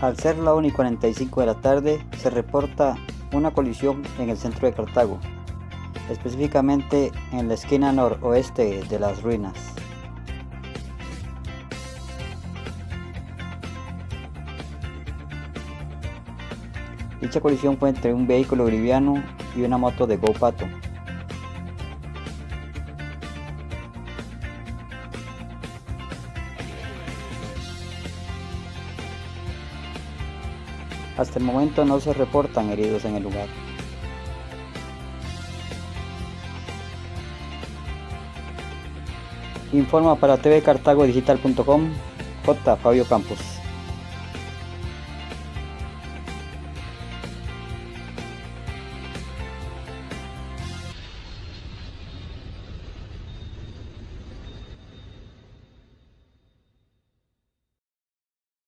Al ser la 1 y 45 de la tarde, se reporta una colisión en el centro de Cartago, específicamente en la esquina noroeste de las ruinas. Dicha colisión fue entre un vehículo liviano y una moto de GoPato. Hasta el momento no se reportan heridos en el lugar. Informa para tvcartagodigital.com J. Fabio Campos.